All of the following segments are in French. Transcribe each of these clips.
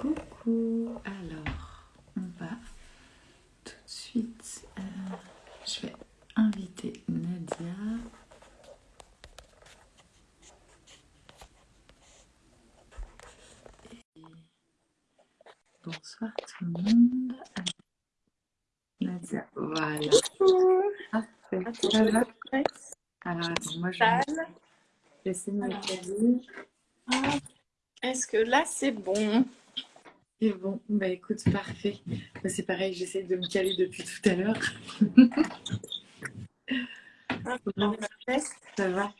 Coucou. Alors, on va tout de suite. euh, je vais inviter Nadia. Et bonsoir tout le monde. Alors, Nadia, voilà. Ça va Alors, attends, moi je vais de me. Ah, Est-ce que là c'est bon? C'est bon, bah écoute, parfait. Bah, c'est pareil, j'essaie de me caler depuis tout à l'heure. Ça va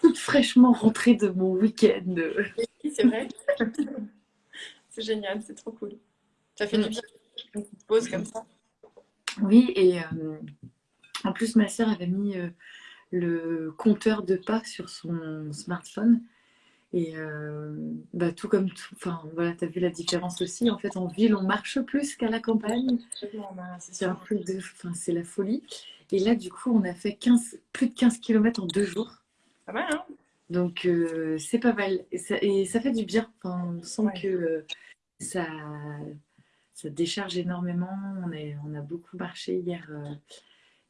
Toute fraîchement rentrée de mon week-end. Oui, c'est vrai. c'est génial, c'est trop cool. Ça fait du bien. Une petite pause comme ça. Oui, et euh, en plus, ma sœur avait mis euh, le compteur de pas sur son smartphone. Et euh, bah, tout comme tout, enfin voilà, tu as vu la différence aussi. En fait, en ville, on marche plus qu'à la campagne. C'est C'est un sûr. truc de, enfin, c'est la folie. Et là, du coup, on a fait 15, plus de 15 km en deux jours. Pas mal, hein Donc, euh, c'est pas mal. Et ça, et ça fait du bien. Enfin, on sent Ouais. que euh, ça, ça décharge énormément. On, est, on a beaucoup marché hier,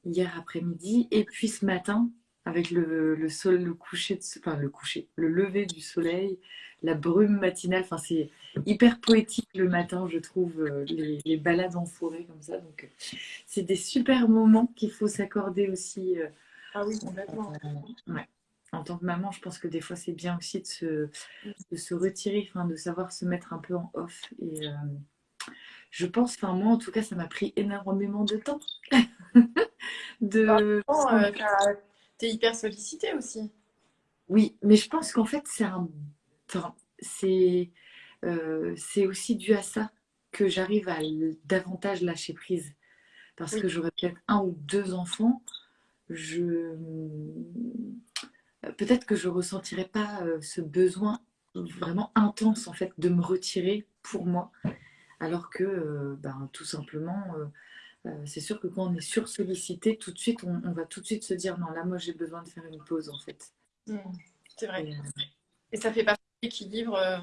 hier après-midi. Et puis ce matin, avec le, le, sol, le coucher, de, enfin, le coucher, le lever du soleil, la brume matinale. Enfin, c'est hyper poétique le matin, je trouve, euh, les, les balades en forêt comme ça. Donc, euh, c'est des super moments qu'il faut s'accorder aussi. euh, Ah oui, complètement. Ouais. En tant que maman, je pense que des fois, c'est bien aussi de se, de se retirer, enfin, de savoir se mettre un peu en off. Et euh, je pense, enfin, moi, en tout cas, ça m'a pris énormément de temps. de... Oh, euh, t'as- T'es hyper sollicité aussi. Oui, mais je pense qu'en fait, c'est un... enfin, c'est euh, aussi dû à ça que j'arrive à davantage lâcher prise. Parce Oui. que j'aurais peut-être un ou deux enfants, je... peut-être que je ressentirais pas euh, ce besoin vraiment intense en fait de me retirer pour moi. Alors que, euh, ben, tout simplement, euh, euh, c'est sûr que quand on est sursollicité, tout de suite, on, on va tout de suite se dire non, là, moi, j'ai besoin de faire une pause en fait. Hmm, c'est vrai. Et, euh, Et ça fait partie de l'équilibre euh,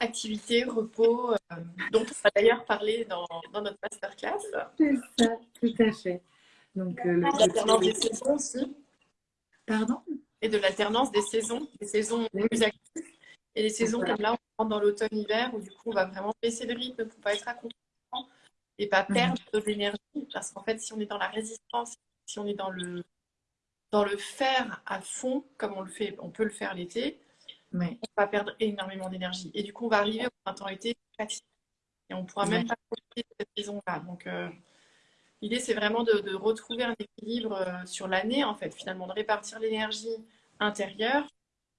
activité, repos, euh, dont on va d'ailleurs parler dans, dans notre masterclass. C'est ça, tout à fait. Donc, euh, L'alternance des saisons aussi. Pardon? Et de l'alternance des saisons, des saisons Oui. plus actives. Et les saisons Voilà. comme là, on rentre dans l'automne-hiver où du coup on va vraiment baisser le rythme pour pas être à contre et pas Mhm. perdre nos énergies. Parce qu'en fait, si on est dans la résistance, si on est dans le, dans le faire à fond, comme on le fait, on peut le faire l'été, Oui, on va perdre énormément d'énergie. Et du coup, on va arriver au printemps-été fatigué. Et on ne pourra même pas profiter de cette saison-là. Donc, euh, l'idée, c'est vraiment de, de retrouver un équilibre euh, sur l'année, en fait, finalement, de répartir l'énergie intérieure,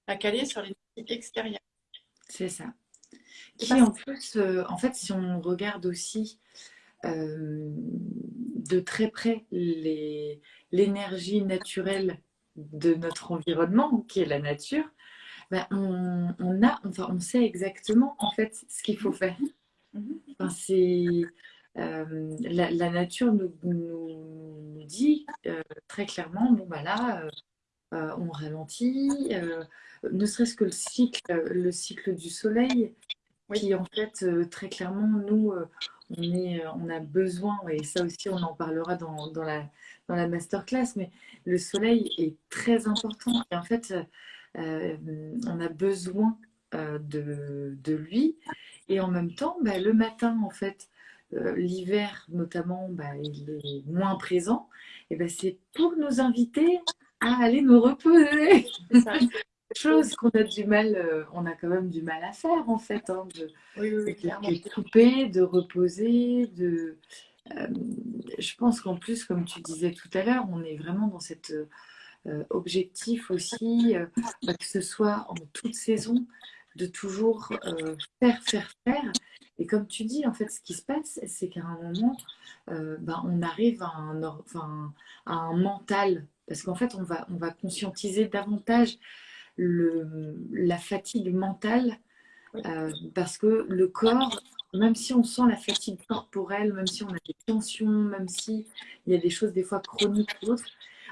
la caler sur l'énergie extérieure. c'est ça. Qui en plus, euh, en fait, si on regarde aussi de très près l'énergie naturelle de notre environnement, qui est la nature, ben, on, on a, enfin, on sait exactement en fait ce qu'il faut faire. Mhm. Enfin, c'est euh, la, la nature nous, dit euh, très clairement, bon bah là, euh, euh, on ralentit, euh, ne serait-ce que le cycle, le cycle du soleil, Oui. qui en fait euh, très clairement nous, euh, on est, on a besoin, et ça aussi on en parlera dans, dans la dans la masterclass, mais le soleil est très important et en fait euh, on a besoin euh, de, de lui et en même temps bah, le matin en fait euh, l'hiver notamment bah, il est moins présent et ben c'est pour nous inviter à aller nous reposer ça. chose qu'on a du mal euh, on a quand même du mal à faire en fait hein, de, Oui, oui, oui, de- clairement. de couper de reposer de euh, je pense qu'en plus comme tu disais tout à l'heure on est vraiment dans cet euh, objectif aussi bah, que ce soit en toute saison de toujours faire faire faire et comme tu dis en fait ce qui se passe c'est qu'à un moment ben, on arrive à un, enfin, à un mental parce qu'en fait on va, on va conscientiser davantage le, la fatigue mentale euh, parce que le corps, même si on sent la fatigue corporelle, même si on a des tensions, même si il y a des choses des fois chroniques ou autres,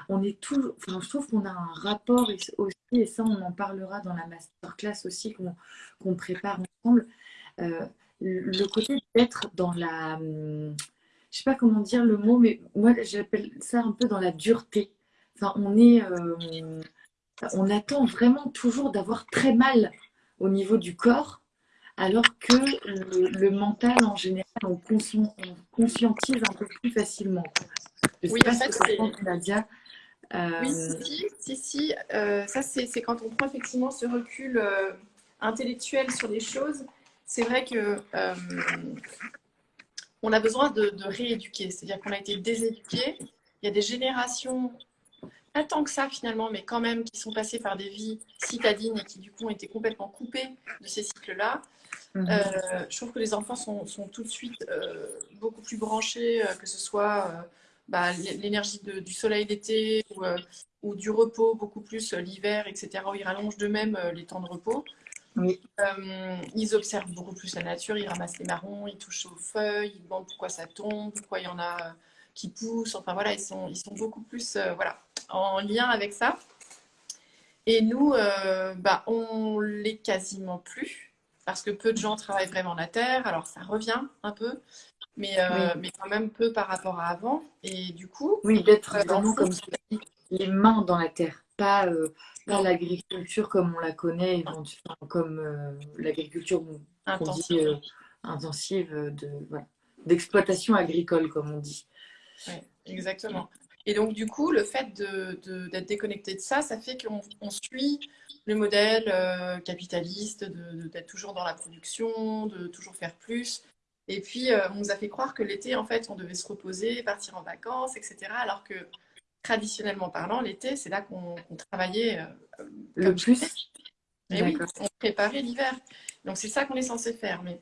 on est toujours, enfin, je trouve qu'on a un rapport aussi, et ça on en parlera dans la masterclass aussi qu'on qu'on prépare ensemble, le côté d'être dans la, je sais pas comment dire le mot, mais moi j'appelle ça un peu dans la dureté. Enfin, on est, on attend vraiment toujours d'avoir très mal au niveau du corps, alors que le, mental en général, on, conscientise un peu plus facilement. oui, fait, Nadia. Euh, oui, si, si, si. Euh, ça, c'est quand on prend effectivement ce recul euh, intellectuel sur les choses. C'est vrai que on a besoin de, rééduquer. C'est-à-dire qu'on a été déséduqué. Il y a des générations, pas tant que ça finalement, mais quand même, qui sont passées par des vies citadines et qui du coup ont été complètement coupées de ces cycles-là. Mhm. je trouve que les enfants sont, sont tout de suite beaucoup plus branchés, que ce soit bah, l'énergie du soleil d'été ou, euh, ou, du repos beaucoup plus euh, l'hiver, etc., où ils rallongent d'eux-mêmes euh, les temps de repos. ils observent beaucoup plus la nature, ils ramassent les marrons, ils touchent aux feuilles, ils demandent pourquoi ça tombe, pourquoi il y en a qui poussent. Enfin voilà, ils sont, ils sont beaucoup plus voilà, en lien avec ça. Et nous, bah, on l'est quasiment plus parce que peu de gens travaillent vraiment la terre. Alors ça revient un peu, mais, euh, mais quand même peu par rapport à avant. Et du coup. Oui, d'être euh, vraiment comme les mains dans la terre, pas, euh, l'agriculture comme on la connaît, comme l'agriculture intensive de, d'exploitation agricole, comme on dit. exactement. Et donc, du coup, le fait d'être de, déconnecté de ça, ça fait qu'on suit le modèle capitaliste, d'être toujours dans la production, de toujours faire plus. Et puis, euh, on nous a fait croire que l'été, en fait, on devait se reposer, partir en vacances, etc. Alors que, traditionnellement parlant, l'été, c'est là qu'on travaillait euh, le plus. Et oui, on préparait l'hiver. Donc, c'est ça qu'on est censé faire. Mais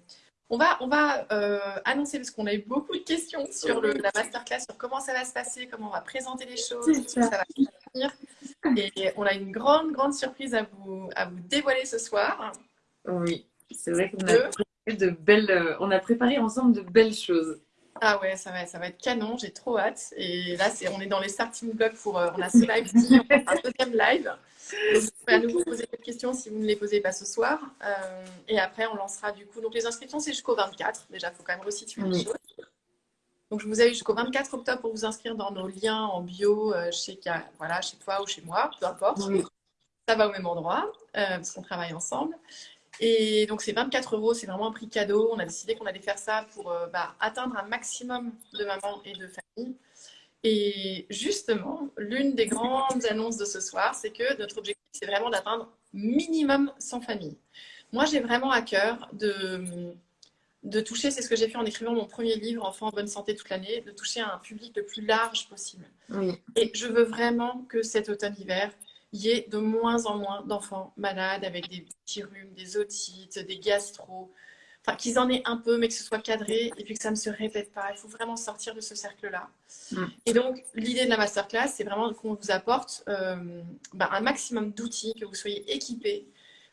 on va, on va euh, annoncer, parce qu'on a eu beaucoup de questions sur le, la masterclass, sur comment ça va se passer, comment on va présenter les choses, ça. ça va finir. Et on a une grande, grande surprise à vous, à vous dévoiler ce soir. Oui, c'est vrai qu'on a de belles, euh, on a préparé ensemble de belles choses. Ah ouais, ça va, ça va être canon, j'ai trop hâte. Et là, c'est, on est dans les starting blocks pour, euh, on a ce live, un deuxième live. Donc, vous pouvez à nouveau poser des questions si vous ne les posez pas ce soir. Euh, et après, on lancera du coup. Donc, les inscriptions, c'est jusqu'au 24. Déjà, il faut quand même resituer les choses. Donc, je vous ai eu jusqu'au 24 octobre pour vous inscrire dans nos liens en bio chez, voilà, chez toi ou chez moi, peu importe. Ça va au même endroit, parce qu'on travaille ensemble. Et donc, c'est 24 euros, c'est vraiment un prix cadeau. On a décidé qu'on allait faire ça pour euh, bah, atteindre un maximum de mamans et de familles. Et justement, l'une des grandes annonces de ce soir, c'est que notre objectif, c'est vraiment d'atteindre minimum 100 familles. Moi, j'ai vraiment à cœur de, de toucher, c'est ce que j'ai fait en écrivant mon premier livre, Enfants en bonne santé toute l'année, de toucher un public le plus large possible. Et je veux vraiment que cet automne-hiver, il y ait de moins en moins d'enfants malades avec des petits rhumes, des otites, des gastro. Enfin, qu'ils en aient un peu, mais que ce soit cadré et puis que ça ne se répète pas. Il faut vraiment sortir de ce cercle-là. Mm. Et donc, l'idée de la masterclass, c'est vraiment qu'on vous apporte euh, bah, un maximum d'outils, que vous soyez équipés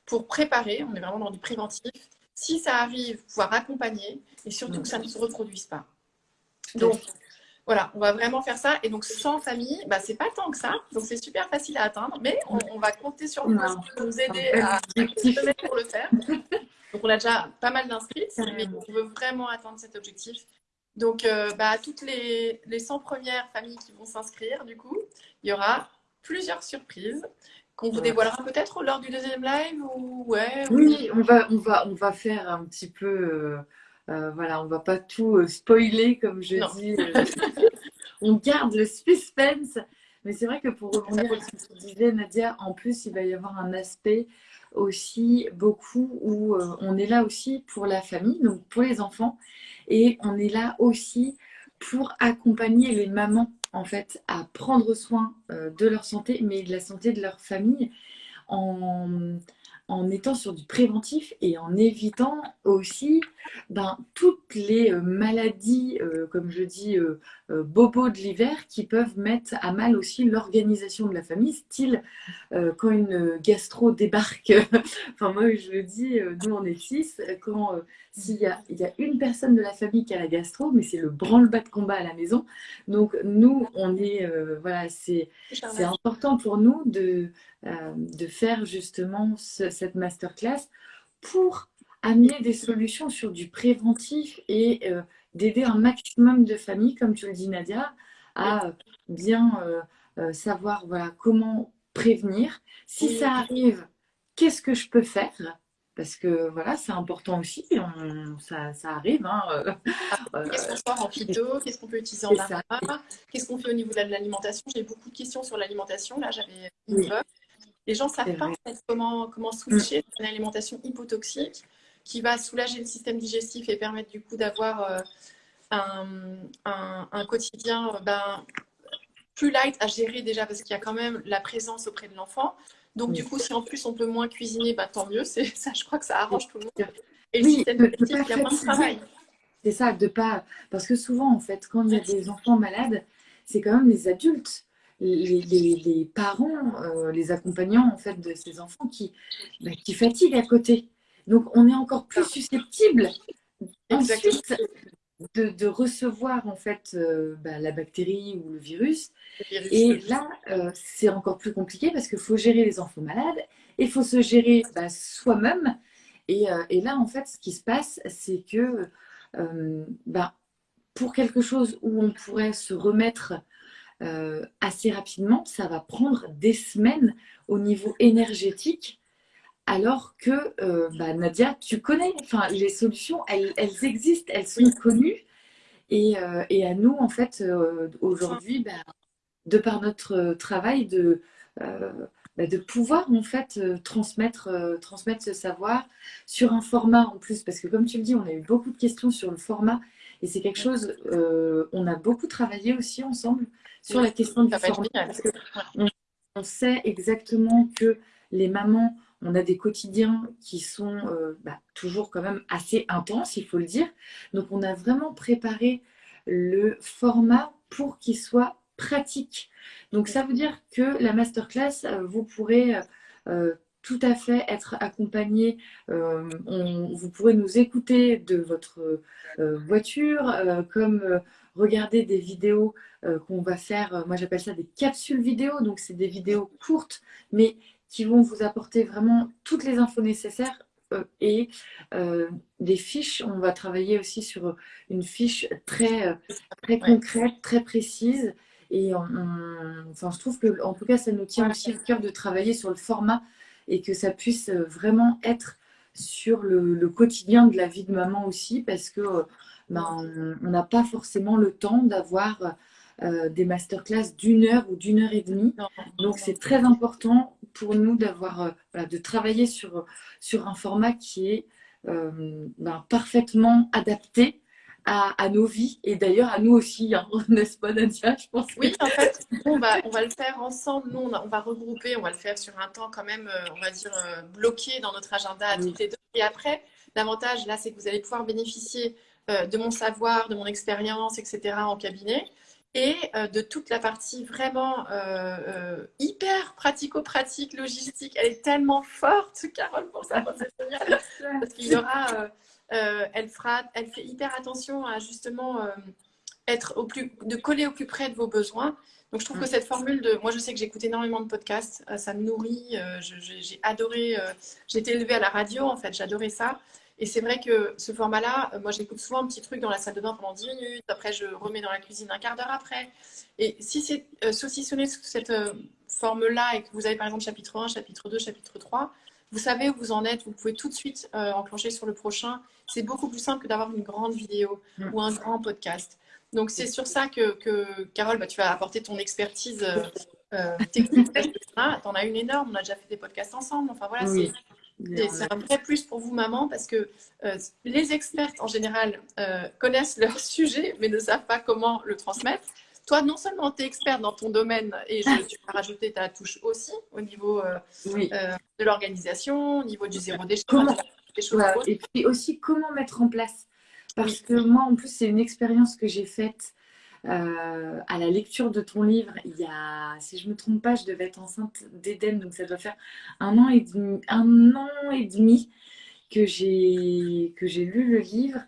pour préparer. On est vraiment dans du préventif. Si ça arrive, pouvoir accompagner et surtout que ça ne se reproduise pas. Donc, voilà, on va vraiment faire ça. Et donc, sans famille, bah, c'est pas tant que ça. Donc, c'est super facile à atteindre. Mais on, va compter sur vous pour nous aider à, pour le faire. Donc, on a déjà pas mal d'inscrits, mais on veut vraiment atteindre cet objectif. Donc, euh, bah, toutes les, les 100 premières familles qui vont s'inscrire, du coup, il y aura plusieurs surprises qu'on vous dévoilera peut-être lors du deuxième live ou ouais, Oui, on va, on, va, on va faire un petit peu... Euh, voilà, on va pas tout euh, spoiler, comme je dis. Euh, on garde le suspense. Mais c'est vrai que pour rebondir à ce que tu disais, Nadia, en plus, il va y avoir un aspect aussi beaucoup où on est là aussi pour la famille, donc pour les enfants, et on est là aussi pour accompagner les mamans en fait à prendre soin de leur santé, mais de la santé de leur famille en en étant sur du préventif et en évitant aussi ben, toutes les euh, maladies, euh, comme je dis, euh, bobos de l'hiver qui peuvent mettre à mal aussi l'organisation de la famille, style quand une gastro débarque, enfin moi je le dis, nous on est six, quand s'il y a, y a, une personne de la famille qui a la gastro, mais c'est le branle-bas de combat à la maison. Donc nous, on est, voilà, c'est important pour nous de, de faire justement cette masterclass pour amener des solutions sur du préventif et d'aider un maximum de familles, comme tu le dis Nadia, à bien savoir voilà, comment prévenir. Si ça arrive, qu'est-ce que je peux faire? Parce que voilà, c'est important aussi, ça, arrive. Hein, euh, qu'est-ce qu'on sort en phyto? Qu'est-ce qu'on peut utiliser en arma Qu'est-ce qu'on fait au niveau de l'alimentation? J'ai beaucoup de questions sur l'alimentation. Là, j'avais une Les gens ne savent pas comment, comment switcher mm. une alimentation hypotoxique qui va soulager le système digestif et permettre du coup d'avoir euh, un, un, quotidien ben, plus light à gérer déjà parce qu'il y a quand même la présence auprès de l'enfant. Donc, du coup, si en plus on peut moins cuisiner, bah, tant mieux. Ça, je crois que ça arrange tout le monde. Et le système il y a moins de travail. C'est ça, de pas. Parce que souvent, en fait, quand il y a des enfants malades, c'est quand même les adultes, les, parents, euh, les accompagnants en fait de ces enfants qui, bah, qui fatiguent à côté. Donc, on est encore plus susceptible ensuite de, recevoir en fait euh, bah, la bactérie ou le virus. et là, euh, c'est encore plus compliqué parce qu'il faut gérer les enfants malades et il faut se gérer bah, soi-même. Euh, et, là, en fait, ce qui se passe, c'est que bah, pour quelque chose où on pourrait se remettre assez rapidement, ça va prendre des semaines au niveau énergétique alors que euh, bah, Nadia, tu connais, enfin, les solutions, elles, existent, elles sont connues. Euh, et, à nous, en fait, euh, aujourd'hui, bah, de par notre travail, de, bah, de pouvoir en fait transmettre, transmettre ce savoir sur un format en plus. Parce que comme tu le dis, on a eu beaucoup de questions sur le format. Et c'est quelque chose, on a beaucoup travaillé aussi ensemble sur la question du format. Parce on sait exactement que les mamans on a des quotidiens qui sont euh, bah, toujours quand même assez intenses, il faut le dire. Donc on a vraiment préparé le format pour qu'il soit pratique. Donc ça veut dire que la masterclass, euh, vous pourrez euh, tout à fait être accompagné. vous pourrez nous écouter de votre voiture, comme regarder des vidéos qu'on va faire. moi, j'appelle ça des capsules vidéo. Donc, c'est des vidéos courtes, mais qui vont vous apporter vraiment toutes les infos nécessaires euh, et euh, des fiches. On va travailler aussi sur une fiche très, euh, très concrète, très précise. Et enfin, je trouve que, en tout cas, ça nous tient aussi au cœur de travailler sur le format et que ça puisse vraiment être sur le, quotidien de la vie de maman aussi, parce que ben, on n'a pas forcément le temps d'avoir des masterclass d'une heure ou d'une heure et demie. Donc, c'est très important pour nous d'avoir, euh, de travailler sur, sur un format qui est euh, ben, parfaitement adapté à, nos vies et d'ailleurs à nous aussi, hein, n'est-ce pas Nadia je pense Oui, en fait, on, va, on va le faire ensemble. Nous, on, va regrouper, on va le faire sur un temps quand même, euh, on va dire, bloqué dans notre agenda à toutes les deux. Et après, l'avantage, là, c'est que vous allez pouvoir bénéficier de mon savoir, de mon expérience, etc. en cabinet et euh, de toute la partie vraiment euh, euh, hyper pratico-pratique, logistique. Elle est tellement forte, Carole, pour ça, c'est génial. Parce qu'il y aura, elle, fera, elle fait hyper attention à justement être au plus, de coller au plus près de vos besoins. Donc, je trouve que cette formule de. Moi, je sais que j'écoute énormément de podcasts, ça me nourrit. j'ai adoré. j'ai été élevée à la radio, en fait, j'adorais ça. Et c'est vrai que ce format-là, euh, moi j'écoute souvent un petit truc dans la salle de bain pendant 10 minutes, après je remets dans la cuisine un quart d'heure après. Et si c'est euh, saucissonné sous cette euh, forme-là et que vous avez par exemple chapitre 1, chapitre 2, chapitre 3, vous savez où vous en êtes, vous pouvez tout de suite enclencher sur le prochain. C'est beaucoup plus simple que d'avoir une grande vidéo mm. ou un grand podcast. Donc c'est sur ça que, que Carole, bah, tu vas apporter ton expertise technique. tu en as une énorme, on a déjà fait des podcasts ensemble. Enfin voilà, c'est c'est un vrai plus pour vous, maman, parce que euh, les experts, en général, euh, connaissent leur sujet, mais ne savent pas comment le transmettre. Toi, non seulement tu es experte dans ton domaine, et je, tu vas rajouter ta touche aussi au niveau euh, de l'organisation, au niveau du zéro déchet. Et puis aussi, comment mettre en place Parce que moi, en plus, c'est une expérience que j'ai faite euh, à la lecture de ton livre, il y a, si je ne me trompe pas, je devais être enceinte d'Éden, donc ça doit faire un an et demi, un an et demi que j'ai que j'ai lu le livre.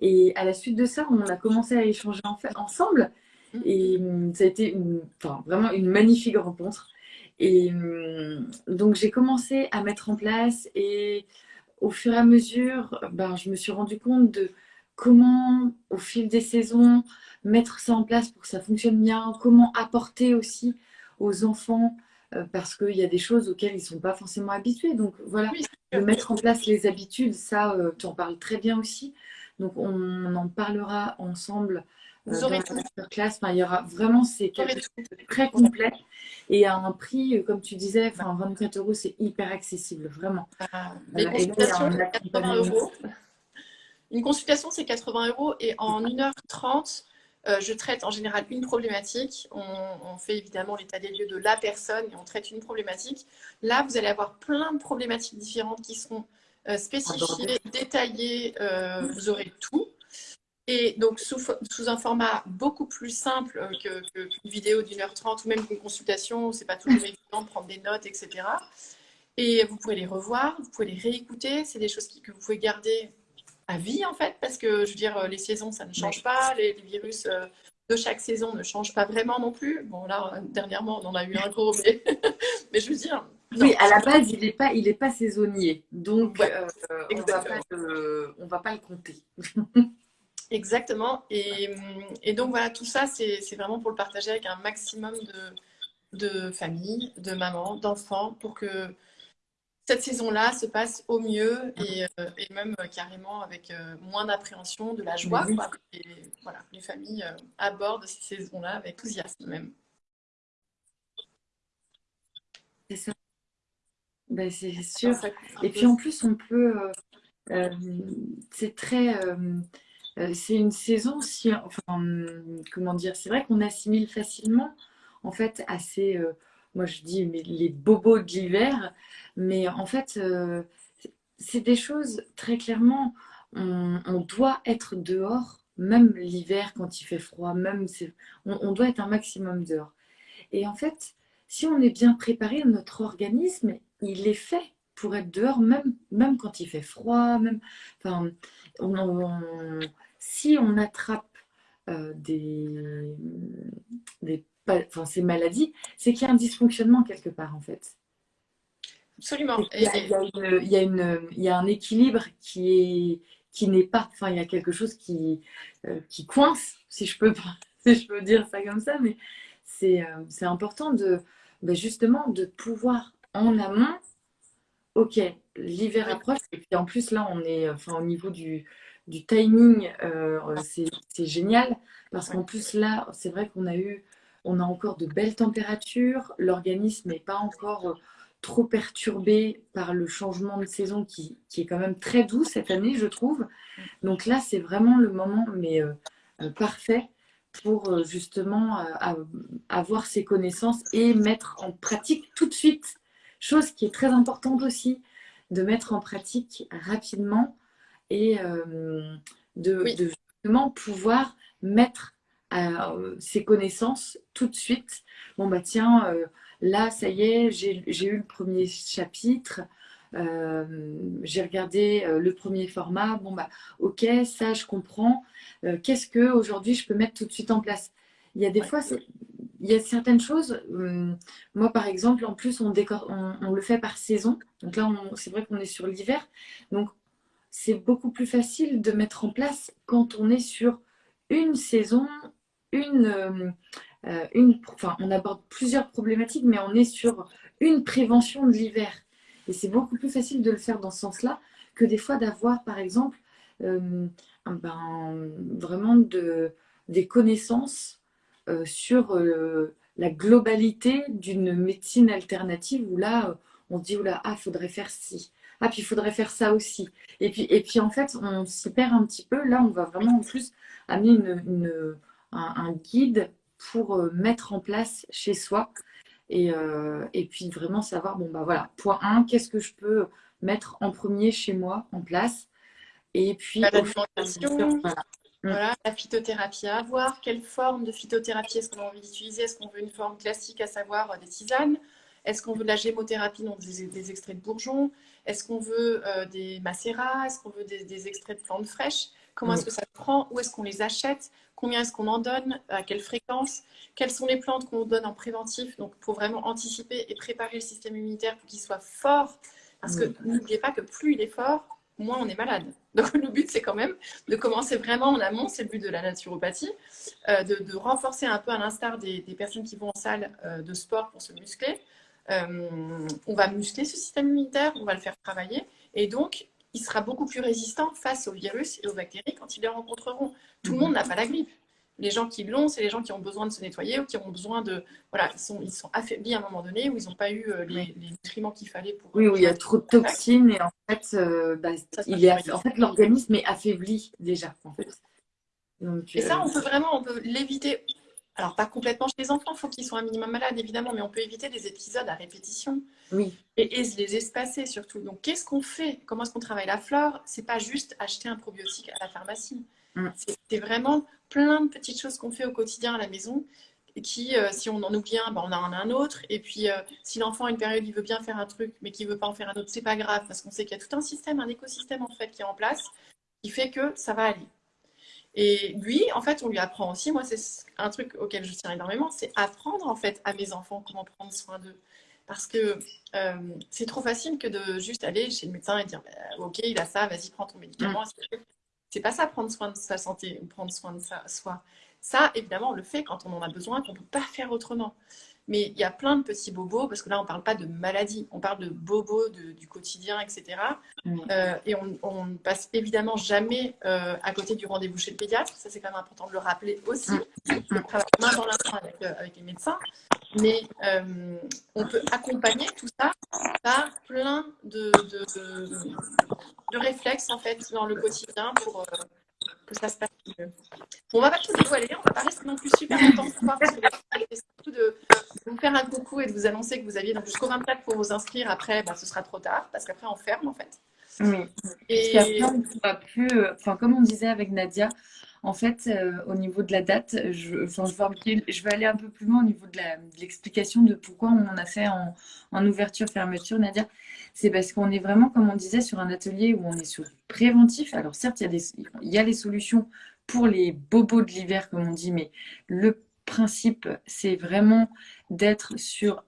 Et à la suite de ça, on a commencé à échanger en fait, ensemble. Mm. Et hum, ça a été enfin, vraiment une magnifique rencontre. Et hum, donc j'ai commencé à mettre en place et au fur et à mesure, ben, je me suis rendu compte de comment, au fil des saisons, mettre ça en place pour que ça fonctionne bien, comment apporter aussi aux enfants, euh, parce qu'il y a des choses auxquelles ils ne sont pas forcément habitués. Donc voilà, de mettre en place les habitudes, ça, euh, tu en parles très bien aussi. Donc on en parlera ensemble euh, Vous aurez dans la classe. Enfin, il y aura vraiment, c'est quelque chose de très complet et à un prix, comme tu disais, enfin, 24 euros, c'est hyper accessible, vraiment. Ah, les consultations, 80 euros. Une consultation, c'est 80 euros et en 1h30, euh, je traite en général une problématique. On, fait évidemment l'état des lieux de la personne et on traite une problématique. Là, vous allez avoir plein de problématiques différentes qui seront euh, spécifiées, détaillées. Euh, vous aurez tout. Et donc, sous, un format beaucoup plus simple qu'une vidéo d'une heure trente ou même qu'une consultation, c'est pas toujours évident de prendre des notes, etc. Et vous pouvez les revoir, vous pouvez les réécouter. C'est des choses que vous pouvez garder à vie, en fait, parce que, je veux dire, les saisons, ça ne change pas. Les, virus euh, de chaque saison ne changent pas vraiment non plus. Bon, là, dernièrement, on en a eu un gros, mais, mais je veux dire... Oui, à la base, il n'est pas, il est pas saisonnier. Donc, euh, on ne va pas le compter. Exactement. Et, et, donc, voilà, tout ça, c'est vraiment pour le partager avec un maximum de, de familles, de mamans, d'enfants, pour que cette saison-là se passe au mieux et, euh, même euh, carrément avec euh, moins d'appréhension, de la joie. Et, voilà, les familles abordent ces saisons-là avec enthousiasme même. C'est ça. Ben, c'est sûr. Et puis en plus, on peut. c'est très. c'est une saison si. Enfin, comment dire C'est vrai qu'on assimile facilement, en fait, à ces moi je dis mais les bobos de l'hiver, mais en fait, euh, c'est des choses très clairement, on, doit être dehors, même l'hiver quand il fait froid, même on, doit être un maximum dehors. Et en fait, si on est bien préparé, notre organisme, il est fait pour être dehors, même, même quand il fait froid, même, enfin, si on attrape euh, des enfin, ces maladies, c'est qu'il y a un dysfonctionnement quelque part en fait. Absolument. Il y, a, il, y a une, il, y a un équilibre qui est qui n'est pas, enfin il y a quelque chose qui, euh, qui coince, si je, peux, si je peux dire ça comme ça, mais c'est euh, c'est important de ben justement de pouvoir en amont, ok, l'hiver approche, et puis en plus là on est enfin, au niveau du, du timing, euh, c'est génial, parce qu'en plus là, c'est vrai qu'on a eu on a encore de belles températures, l'organisme n'est pas encore euh, trop perturbé par le changement de saison qui, est quand même très doux cette année, je trouve. Donc là, c'est vraiment le moment mais euh, euh, parfait pour justement avoir ces connaissances et mettre en pratique tout de suite. Chose qui est très importante aussi, de mettre en pratique rapidement et de, de, justement pouvoir mettre euh, ces connaissances tout de suite. Bon, bah tiens, euh, là, ça y est, j'ai eu le premier chapitre. Euh, j'ai regardé le premier format. Bon, bah, ok, ça, je comprends. Qu'est-ce que aujourd'hui je peux mettre tout de suite en place? Il y a des fois, il y a certaines choses. Hum, moi, par exemple, en plus, on, décor, on, le fait par saison. Donc là, c'est vrai qu'on est sur l'hiver. Donc, c'est beaucoup plus facile de mettre en place quand on est sur une saison une, euh, euh, une enfin, on aborde plusieurs problématiques, mais on est sur une prévention de l'hiver. Et c'est beaucoup plus facile de le faire dans ce sens-là que des fois d'avoir, par exemple, euh, ben, vraiment de, des connaissances sur la globalité d'une médecine alternative où là, on se dit, oula, ah, faudrait faire ci. Ah, puis il faudrait faire ça aussi. Et puis, et puis en fait, on s'y perd un petit peu. Là, on va vraiment en plus amener une un, guide pour euh, mettre en place chez soi. Et, euh, et, puis vraiment savoir, bon bah voilà, point 1, qu'est-ce que je peux mettre en premier chez moi en place Et puis... La voilà. Voilà, la phytothérapie à avoir. Quelle forme de phytothérapie est-ce qu'on a envie d'utiliser Est-ce qu'on veut une forme classique, à savoir euh, des tisanes Est-ce qu'on veut de la gémothérapie, donc des, extraits de bourgeons Est-ce qu'on veut des macérats Est-ce qu'on veut des, extraits de plantes fraîches Comment est-ce que ça prend? Où est-ce qu'on les achète? Combien est-ce qu'on en donne, à quelle fréquence, quelles sont les plantes qu'on donne en préventif, donc pour vraiment anticiper et préparer le système immunitaire pour qu'il soit fort. Parce que n'oubliez pas que plus il est fort, moins on est malade. Donc le but, c'est quand même de commencer vraiment en amont, c'est le but de la naturopathie, euh, de, renforcer un peu à l'instar des, personnes qui vont en salle euh, de sport pour se muscler. Euh, on va muscler ce système immunitaire, on va le faire travailler, et donc il sera beaucoup plus résistant face aux virus et aux bactéries quand ils les rencontreront. Tout le monde n'a pas la grippe. Les gens qui l'ont, c'est les gens qui ont besoin de se nettoyer ou qui ont besoin de... Voilà, ils sont, ils sont affaiblis à un moment donné où ils n'ont pas eu euh, les, nutriments qu'il fallait pour... Oui, où il y a trop de toxines et en fait, euh, bah, il est, en fait l'organisme est affaibli déjà. En fait. et ça, on peut vraiment on peut l'éviter. Alors, pas complètement chez les enfants, il faut qu'ils soient un minimum malades, évidemment, mais on peut éviter des épisodes à répétition. Oui. Et, et les espacer surtout. Donc, qu'est-ce qu'on fait? Comment est-ce qu'on travaille la flore? C'est pas juste acheter un probiotique à la pharmacie. Mm. C'est vraiment plein de petites choses qu'on fait au quotidien à la maison qui, euh, si on en oublie un, ben, on en a un autre. Et puis, euh, si l'enfant, à une période, il veut bien faire un truc, mais qu'il ne veut pas en faire un autre, c'est pas grave, parce qu'on sait qu'il y a tout un système, un écosystème, en fait, qui est en place, qui fait que ça va aller. Et lui, en fait, on lui apprend aussi, moi, c'est un truc auquel je tiens énormément, c'est apprendre, en fait, à mes enfants comment prendre soin d'eux. Parce que euh, c'est trop facile que de juste aller chez le médecin et dire, bah, ok, il a ça, vas-y, prends ton médicament. Mm. C'est pas ça, prendre soin de sa santé ou prendre soin de sa, soi. Ça, évidemment, on le fait quand on en a besoin, qu'on ne peut pas faire autrement. Mais il y a plein de petits bobos, parce que là, on ne parle pas de maladie, on parle de bobos du quotidien, etc. Euh, et on ne passe évidemment jamais euh, à côté du rendez-vous chez le pédiatre. Ça, c'est quand même important de le rappeler aussi. On travaille main dans la main avec, euh, avec les médecins. Mais on peut accompagner tout ça par plein de, de réflexes en fait dans le quotidien pour euh, que ça se passe mieux. Bon, on va pas tout dévoiler, on va pas rester non plus super longtemps ce soir parce que c'est surtout de vous faire un coucou et de vous annoncer que vous aviez jusqu'au 24 pour vous inscrire. Après, ce sera trop tard parce qu'après on ferme en fait. Oui. Et on pourra plus, euh, enfin comme on disait avec Nadia, en fait, euh, au niveau de la date, je, enfin, je, vais, aller un peu plus loin au niveau de l'explication de, pourquoi on en a fait en, en ouverture-fermeture, Nadia c'est parce qu'on est vraiment, comme on disait, sur un atelier où on est sur préventif. Alors certes, il y a, des, il y a les solutions pour les bobos de l'hiver, comme on dit, mais le principe, c'est vraiment d'être sur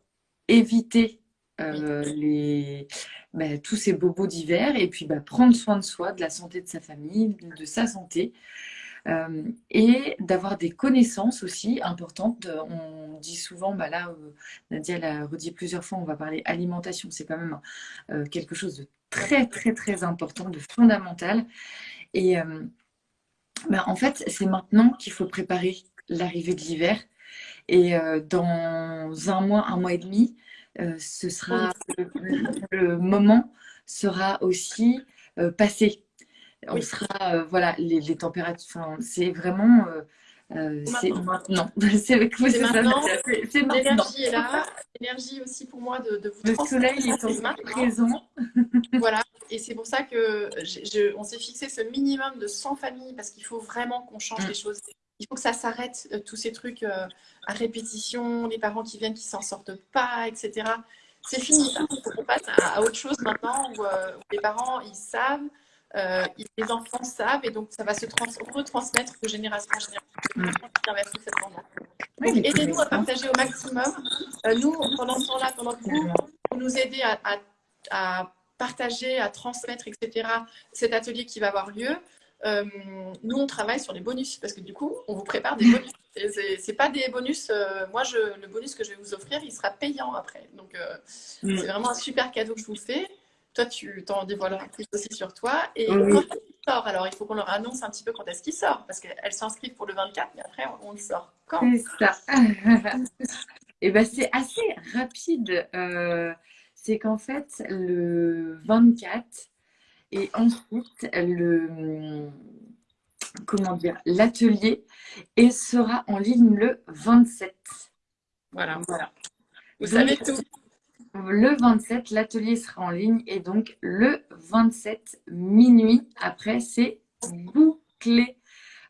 éviter euh, les, bah, tous ces bobos d'hiver et puis bah, prendre soin de soi, de la santé de sa famille, de sa santé. Euh, et d'avoir des connaissances aussi importantes. On dit souvent, bah là, euh, Nadia l'a redit plusieurs fois, on va parler alimentation, c'est quand même euh, quelque chose de très, très, très important, de fondamental. Et bah, en fait, c'est maintenant qu'il faut préparer l'arrivée de l'hiver. Et dans un mois, un mois et demi, ce sera le, moment sera aussi passé on sera, euh, voilà, les, températures, c'est vraiment, euh, euh, c'est maintenant. c'est maintenant. L'énergie est là. L'énergie aussi pour moi de, de vous Le soleil est présent. voilà. Et c'est pour ça que on s'est fixé ce minimum de 100 familles parce qu'il faut vraiment qu'on change mm. les choses. Il faut que ça s'arrête, tous ces trucs à répétition, les parents qui viennent qui s'en sortent pas, etc. C'est fini. Il faut qu'on passe à, autre chose maintenant où les parents, ils savent. Euh, les enfants savent et donc ça va se retransmettre de génération en génération. Mm. aidez-nous à partager au maximum. Euh, nous, pendant ce temps-là, pendant que vous, vous nous aidez à, partager, à transmettre, etc., cet atelier qui va avoir lieu, euh, nous, on travaille sur les bonus parce que du coup, on vous prépare des bonus. C'est pas des bonus. moi, je, le bonus que je vais vous offrir, il sera payant après. Donc, mm. c'est vraiment un super cadeau que je vous fais. Toi, tu t'en dévoileras plus aussi sur toi. Et quand il sort, alors il faut qu'on leur annonce un petit peu quand est-ce qu'il sort, parce qu'elles s'inscrivent pour le 24, mais après, on le sort quand C'est ça. et eh ben c'est assez rapide. Euh, c'est qu'en fait, le 24 et ensuite le comment dire l'atelier et sera en ligne le 27. Voilà, voilà. Vous savez tout. Le 27, l'atelier sera en ligne et donc le 27 minuit, après c'est bouclé.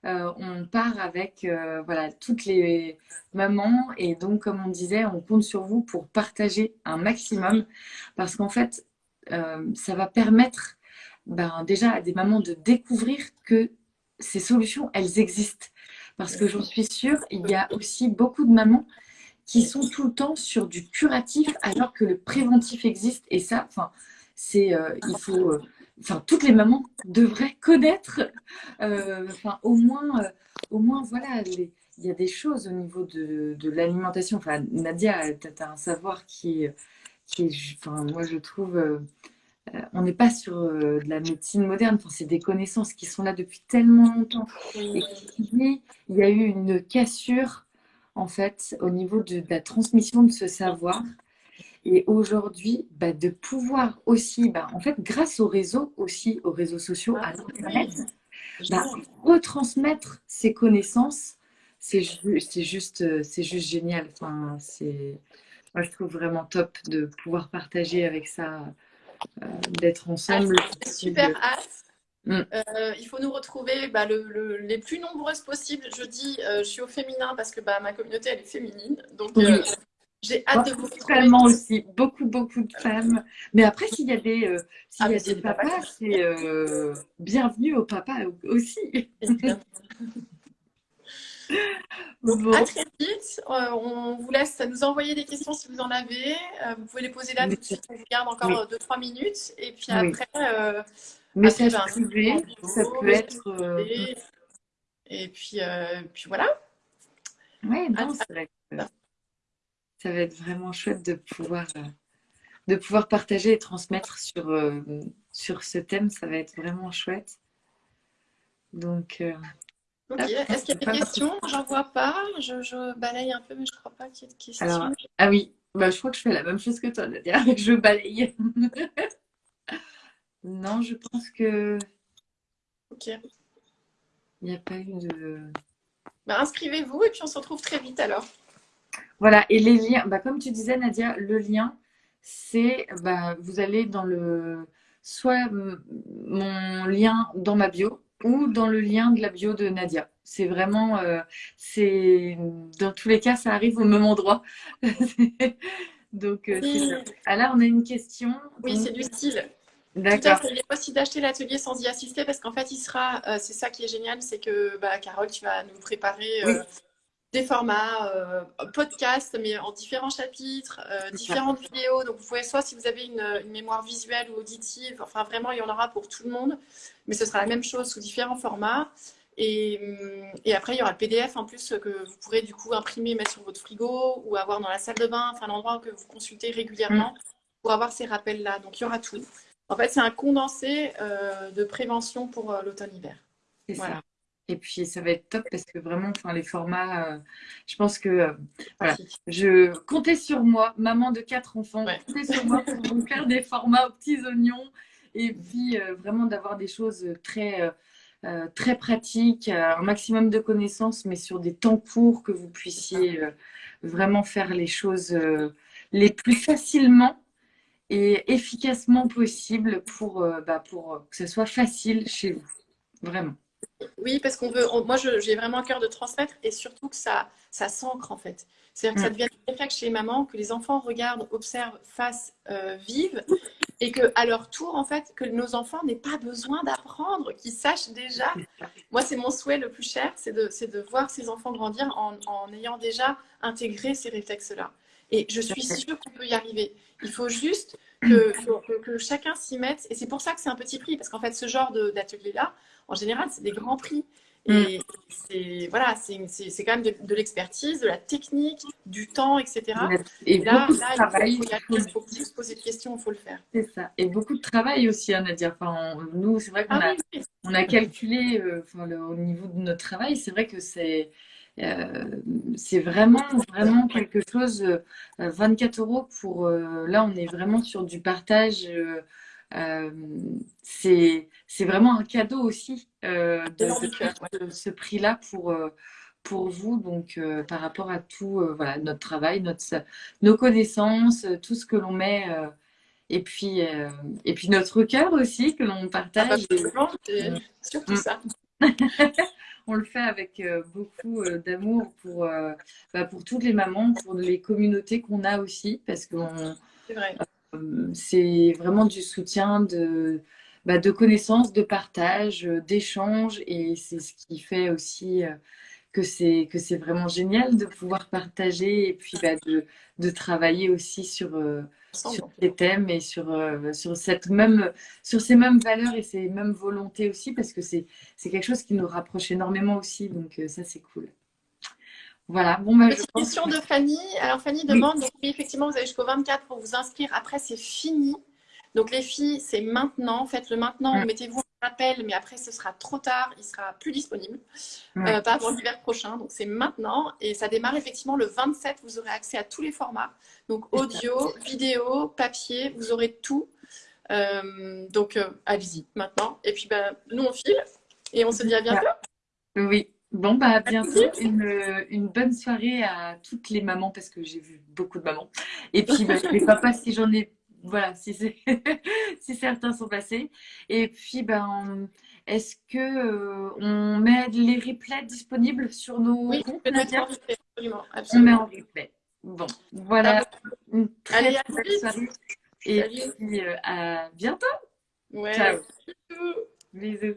Euh, on part avec euh, voilà, toutes les mamans et donc comme on disait, on compte sur vous pour partager un maximum parce qu'en fait, euh, ça va permettre ben, déjà à des mamans de découvrir que ces solutions, elles existent. Parce que j'en suis sûre, il y a aussi beaucoup de mamans qui sont tout le temps sur du curatif alors que le préventif existe. Et ça, enfin, c'est il faut enfin toutes les mamans devraient connaître enfin au moins au moins voilà il y a des choses au niveau de, de l'alimentation enfin Nadia tu as, un savoir qui qui est enfin moi je trouve on n'est pas sur de la médecine moderne, enfin, c'est des connaissances qui sont là depuis tellement longtemps. Et il y a eu une cassure, en fait, au niveau de, la transmission de ce savoir. Et aujourd'hui, bah, de pouvoir aussi, bah, en fait, grâce aux réseaux aussi, aux réseaux sociaux, à l'Internet, bah, retransmettre ces connaissances, c'est juste, juste génial. Enfin, moi, je trouve vraiment top de pouvoir partager avec ça euh, d'être ensemble. Ah, super hâte. Mm. Euh, il faut nous retrouver bah, le, les plus nombreuses possibles. Je dis, euh, je suis au féminin parce que bah, ma communauté, elle est féminine. Donc, j'ai hâte de vous retrouver. aussi, beaucoup, beaucoup de femmes. Mais après, s'il y a des, s'il y a ah, des papas, c'est bienvenue au papa aussi. à très vite. Euh, on vous laisse nous envoyer des questions si vous en avez. Euh, vous pouvez les poser là tout de suite. On vous garde encore 2-3 minutes. Et puis après. Euh, Message ben, privé, ça peut être. Et puis, puis voilà. Oui, non, c'est vrai ça va être vraiment chouette de pouvoir, de pouvoir partager et transmettre sur, sur ce thème. Ça va être vraiment chouette. Donc. Ok. Est-ce qu'il y a des questions? J'en vois pas. Je, balaye un peu, mais je ne crois pas qu'il y ait de questions. ah oui, bah, je crois que je fais la même chose que toi, Nadia. Je balaye. Non, je pense que. Ok. Il n'y a pas eu de. Bah, Inscrivez-vous et puis on se retrouve très vite alors. Voilà, et les liens, bah, comme tu disais, Nadia, le lien, c'est bah, vous allez dans le. Soit mon lien dans ma bio, ou dans le lien de la bio de Nadia. C'est vraiment, euh, c'est dans tous les cas, ça arrive au même endroit. Donc, euh, ah là, on a une question. Oui, c'est du style. D'accord. Il est possible d'acheter l'atelier sans y assister parce qu'en fait, il sera, euh, c'est ça qui est génial, c'est que bah, Carole, tu vas nous préparer des formats euh, podcast, mais en différents chapitres, différentes vidéos. Donc, vous pouvez soit si vous avez une, une, mémoire visuelle ou auditive, enfin vraiment, il y en aura pour tout le monde mais ce sera la même chose sous différents formats. Et, et, après, il y aura le PDF en plus que vous pourrez du coup imprimer, mettre sur votre frigo ou avoir dans la salle de bain, enfin l'endroit que vous consultez régulièrement mm. pour avoir ces rappels-là. Donc, il y aura tout. En fait, c'est un condensé euh, de prévention pour euh, l'automne-hiver. Voilà. Et puis, ça va être top parce que vraiment, enfin, les formats, euh, je pense que voilà, je comptais sur moi, maman de quatre enfants, comptez sur moi pour vous faire des formats aux petits oignons. Et puis euh, vraiment d'avoir des choses très, euh, euh, très pratiques, un maximum de connaissances, mais sur des temps courts que vous puissiez vraiment faire les choses les plus facilement et efficacement possible pour, bah, pour que ce soit facile chez vous. Vraiment. Oui, parce qu'on veut, moi j'ai vraiment un cœur de transmettre et surtout que ça, ça s'ancre en fait. C'est-à-dire que ça mm. devient un réflexe chez les mamans, que les enfants regardent, observent, fassent, euh, vivent, et qu'à leur tour, en fait, que nos enfants n'aient pas besoin d'apprendre, qu'ils sachent déjà. Moi, c'est mon souhait le plus cher, c'est de, de, voir ces enfants grandir en, en ayant déjà intégré ces réflexes-là. Et je suis sûre qu'on peut y arriver. Il faut juste que, que, que chacun s'y mette. Et c'est pour ça que c'est un petit prix, parce qu'en fait, ce genre d'atelier-là, en général, c'est des grands prix. Et mm. c'est voilà, c'est quand même de, l'expertise, de la technique, du temps, etc. Et, là, là travail, il faut, juste poser des questions, il faut le faire. C'est ça. Et beaucoup de travail aussi, hein, Nadia. Enfin, nous, c'est vrai qu'on ah a, on a calculé euh, au niveau de notre travail, c'est vrai que c'est c'est vraiment, vraiment quelque chose. 24 euh, euros pour. là, on est vraiment sur du partage euh, c'est vraiment un cadeau aussi euh, de, ce prix-là pour, euh, pour vous, donc par rapport à tout voilà, notre travail, notre, nos connaissances, tout ce que l'on met et puis, et puis notre cœur aussi que l'on partage. Ah bah, surtout mm. ça. on le fait avec beaucoup d'amour pour, bah, pour toutes les mamans, pour les communautés qu'on a aussi, parce qu'on c'est vraiment du soutien de, bah, de connaissances, de partage, d'échange. Et c'est ce qui fait aussi euh, que c'est que c'est vraiment génial de pouvoir partager et puis bah, de, de, travailler aussi sur, euh, sur ces thèmes et sur, euh, sur, cette même, sur ces mêmes valeurs et ces mêmes volontés aussi, parce que c'est quelque chose qui nous rapproche énormément aussi. Donc, ça, c'est cool. Voilà. Bon, bah, Petite question de Fanny. Alors, Fanny demande, oui. effectivement, vous avez jusqu'au 24 pour vous inscrire. Après, c'est fini. Donc, les filles, c'est maintenant. Faites-le maintenant. Mm. Mettez-vous appel, mais après, ce sera trop tard. Il sera plus disponible. Euh, pas avant l'hiver prochain. Donc, c'est maintenant. Et ça démarre effectivement le 27. Vous aurez accès à tous les formats. Donc, audio, vidéo, papier. Vous aurez tout. Euh, donc, euh, allez-y maintenant. Et puis, ben, nous, on file. Et on se dit à bientôt. Oui. Bon, bah, à bientôt. Une, une, bonne soirée à toutes les mamans, parce que j'ai vu beaucoup de mamans. Et puis, bah, les papas, si j'en ai, voilà, si, certains sont passés. Et puis, ben, est-ce que euh, on met les replays disponibles sur nos oui, comptes absolument, absolument. On met en replay. Bon, voilà. Ah Une très Allez, belle soirée. Et puis, euh, à bientôt. Ouais. Ciao. Bisous.